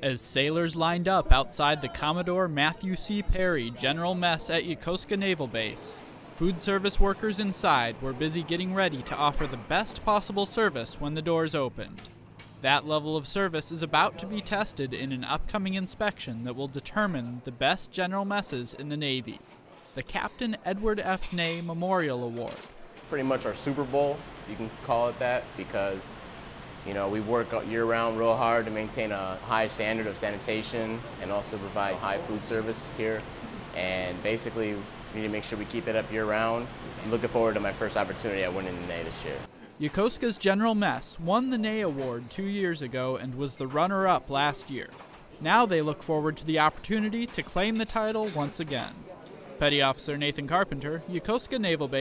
As sailors lined up outside the Commodore Matthew C. Perry General Mess at Yokosuka Naval Base, food service workers inside were busy getting ready to offer the best possible service when the doors opened. That level of service is about to be tested in an upcoming inspection that will determine the best general messes in the Navy. The Captain Edward F. Ney Memorial Award. Pretty much our Super Bowl, you can call it that, because you know, we work year round real hard to maintain a high standard of sanitation and also provide high food service here. And basically, we need to make sure we keep it up year round. I'm looking forward to my first opportunity at winning the Ney this year. Yokosuka's General Mess won the Ney Award two years ago and was the runner up last year. Now they look forward to the opportunity to claim the title once again. Petty Officer Nathan Carpenter, Yokosuka Naval Base.